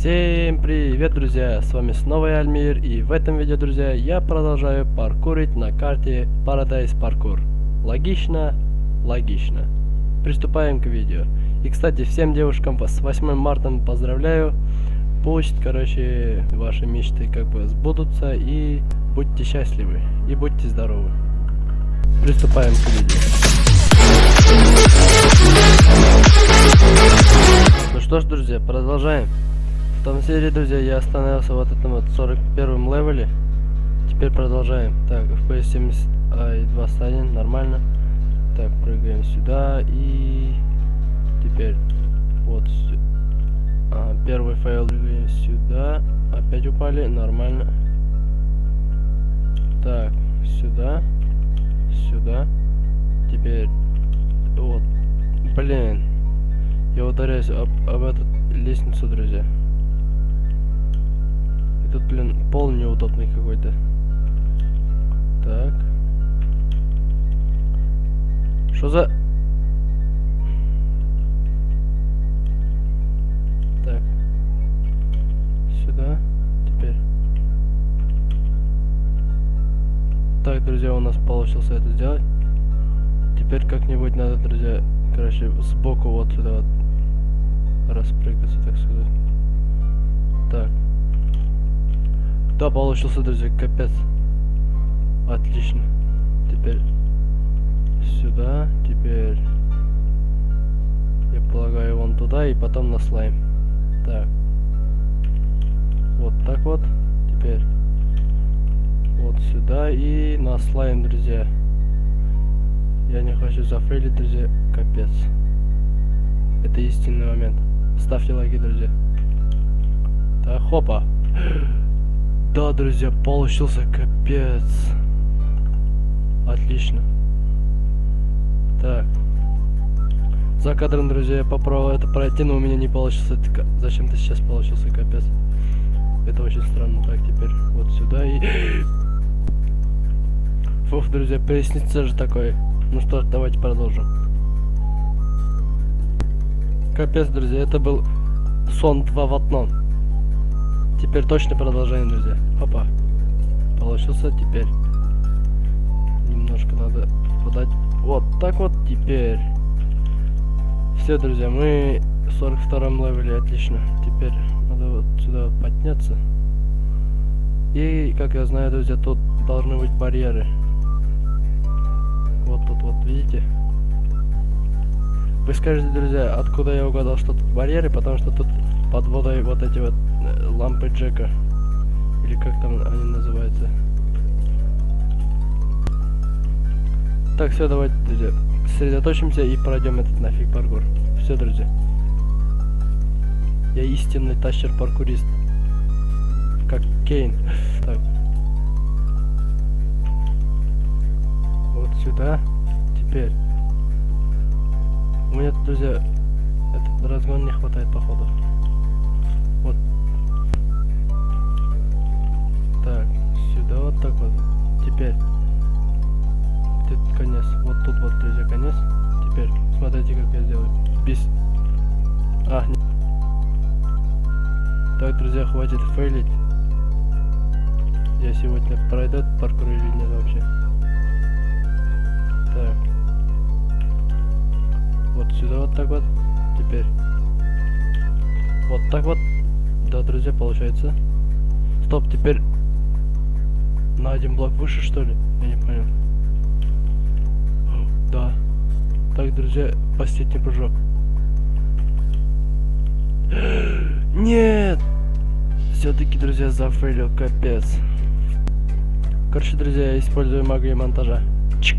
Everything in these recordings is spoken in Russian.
Всем привет, друзья! С вами снова я, Альмир, и в этом видео, друзья, я продолжаю паркурить на карте Paradise Parkour. Логично? Логично. Приступаем к видео. И, кстати, всем девушкам с 8 марта поздравляю. Пусть, короче, ваши мечты как бы сбудутся, и будьте счастливы, и будьте здоровы. Приступаем к видео. Ну что ж, друзья, продолжаем. В том серии, друзья, я остановился вот этом вот 41 левеле. Теперь продолжаем. Так, FPS 72 станет, нормально. Так, прыгаем сюда и теперь вот а, первый файл прыгаем сюда. Опять упали, нормально. Так, сюда, сюда. Теперь вот, блин, я ударяюсь об, об эту лестницу, друзья. Тут, блин, пол неудобный какой-то. Так. Что за... Так. Сюда. Теперь. Так, друзья, у нас получился это сделать. Теперь как-нибудь надо, друзья, короче, сбоку вот сюда вот распрыгаться, так сказать. Да, получился, друзья, капец. Отлично. Теперь сюда, теперь я полагаю вон туда и потом на слайм. Так. Вот так вот. Теперь вот сюда и на слайм, друзья. Я не хочу зафейлить, друзья. Капец. Это истинный момент. Ставьте лайки, друзья. Так, хопа. Да, друзья, получился капец. Отлично. Так. За кадром, друзья, я попробовал это пройти, но у меня не получился. Зачем-то сейчас получился капец. Это очень странно. Так, теперь вот сюда и... Фух, друзья, поясница же такой. Ну что давайте продолжим. Капец, друзья, это был сон 2 в одном. Теперь точно продолжаем, друзья. Опа. Получился теперь. Немножко надо подать. Вот так вот теперь. Все, друзья, мы в 42 левеле, отлично. Теперь надо вот сюда вот подняться. И, как я знаю, друзья, тут должны быть барьеры. Вот тут вот, видите? Вы скажете, друзья, откуда я угадал, что тут барьеры, потому что тут под водой вот эти вот э, лампы Джека. Или как там они называются. Так, все, давайте, друзья, сосредоточимся и пройдем этот нафиг паркур. Все, друзья. Я истинный тащер-паркурист. Как Кейн. Так. Вот сюда. Теперь. Меня, друзья, этот разгон не хватает, походу. Вот. Так, сюда вот так Вот так вот. Теперь. Вот так вот. Да, друзья, получается. Стоп, теперь на один блок выше, что ли? Я не понял. Да. Так, друзья, последний прыжок. Нет! Все-таки, друзья, зафейлил, капец. Короче, друзья, я использую магию монтажа. Чик.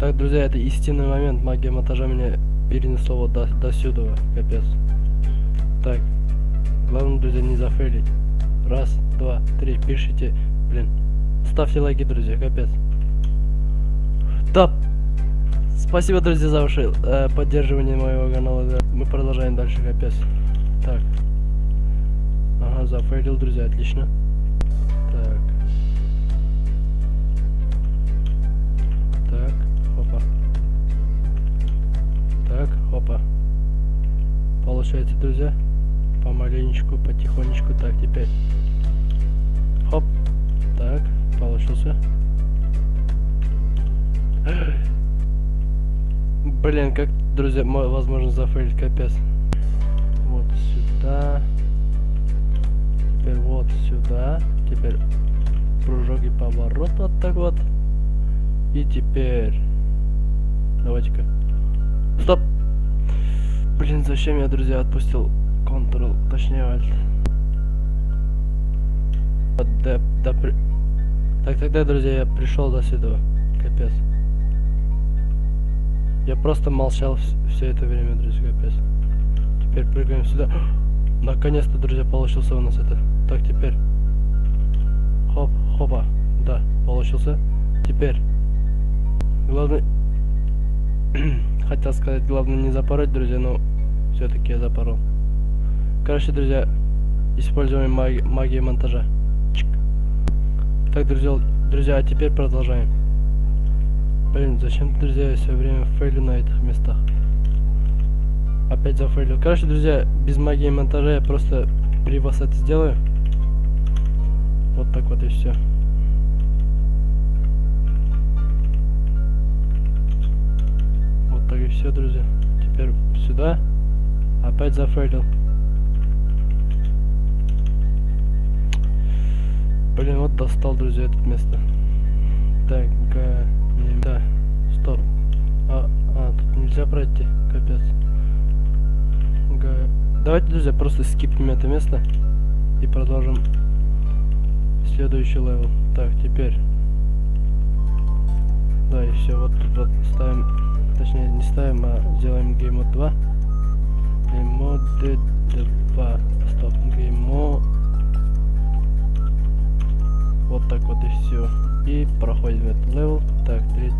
Так, друзья, это истинный момент. Магия монтажа меня перенесла вот до, до сюда. Капец. Так. Главное, друзья, не зафейлить. Раз, два, три. Пишите. Блин. Ставьте лайки, друзья. Капец. Да. Спасибо, друзья, за ваше э, поддерживание моего канала. Да. Мы продолжаем дальше. Капец. Так. Ага, зафейлил, друзья. Отлично. Так. Так. Опа. Так, опа. Получается, друзья. Помаленечку, потихонечку. Так, теперь. Хоп. Так, получился. Блин, как, друзья, мо- возможно зафейлить, капец. Вот сюда. Теперь вот сюда. Теперь прыжок и поворот вот так вот. И теперь... Давайте-ка. Стоп! Блин, зачем я, друзья, отпустил Ctrl, точнее Alt. Да, да, при- Так, тогда, друзья, я пришел до сюда. Капец. Я просто молчал все это время, друзья, капец. Теперь прыгаем сюда. Наконец-то, друзья, получился у нас это. Так, теперь. Хоп, хопа. Да, получился. Теперь. Главное... Хотел сказать, главное не запороть, друзья, но все-таки я запорол. Короче, друзья, используем маги магию монтажа. Чик. Так, друзья, друзья, а теперь продолжаем. Блин, зачем, друзья, я все время фейлю на этих местах? Опять зафейлил. Короче, друзья, без магии монтажа я просто при вас это сделаю. Вот так вот и все. Вот так и все, друзья. Теперь сюда. Опять зафейлил. Блин, вот достал, друзья, это место. Так, га... не- Да, стоп. А, а, тут нельзя пройти, капец. Га... Давайте, друзья, просто скипнем это место и продолжим следующий level. Так, теперь. Да, и все, вот тут вот ставим, точнее не ставим, а сделаем gamemode 2. Gamemode 2. Стоп, gamemode. Вот так вот и все. И проходим этот level. Так, 3,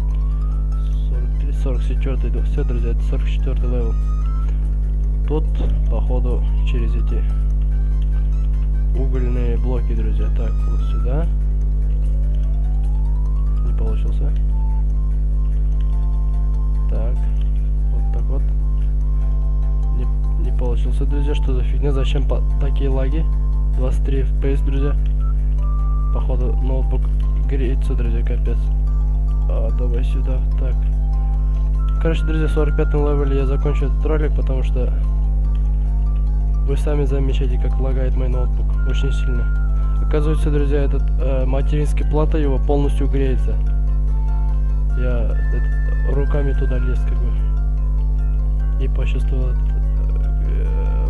43, 44. Все, друзья, это 44 level. Тут, походу, через эти угольные блоки, друзья. Так, вот сюда. Не получился. Так, вот так вот. Не, не получился, друзья. Что за фигня? Зачем такие лаги? 23 FPS, друзья. Походу, ноутбук греется, друзья, капец. А, давай сюда. Так. Короче, друзья, в 45 левеле я закончу этот ролик, потому что вы сами замечаете, как лагает мой ноутбук. Очень сильно. Оказывается, друзья, этот э, материнский плата его полностью греется. Я этот, руками туда лез, как бы. И почувствовал э,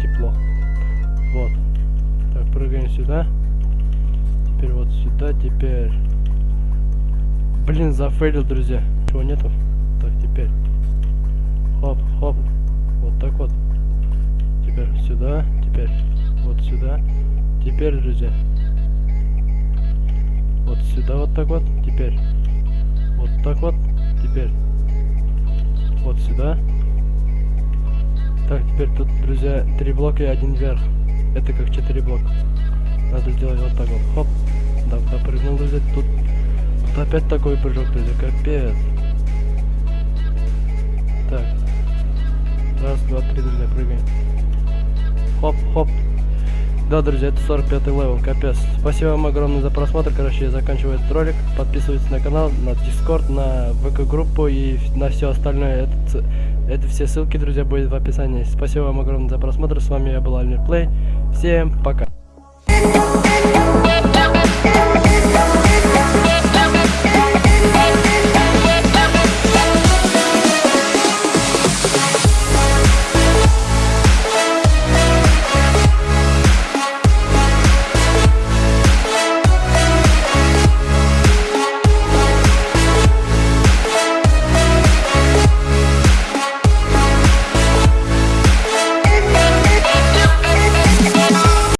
тепло. Вот. Так, прыгаем сюда. Теперь вот сюда, теперь... Блин, зафейлил, друзья. Чего нету? Так, теперь. Хоп, хоп. Вот так вот. Теперь сюда, теперь вот сюда. Теперь, друзья. Вот сюда вот так вот. Теперь. Вот так вот. Теперь. Вот сюда. Так, теперь тут, друзья, три блока и один вверх. Это как четыре блока. Надо сделать вот так вот. Хоп. Да, допрыгнул, друзья. Тут, тут опять такой прыжок, друзья. Капец. Да, друзья, это 45 level, капец. Спасибо вам огромное за просмотр. Короче, я заканчиваю этот ролик. Подписывайтесь на канал, на Discord, на ВК-группу и на все остальное. Это, это все ссылки, друзья, будет в описании. Спасибо вам огромное за просмотр. С вами я был Альмир Плей. Всем пока.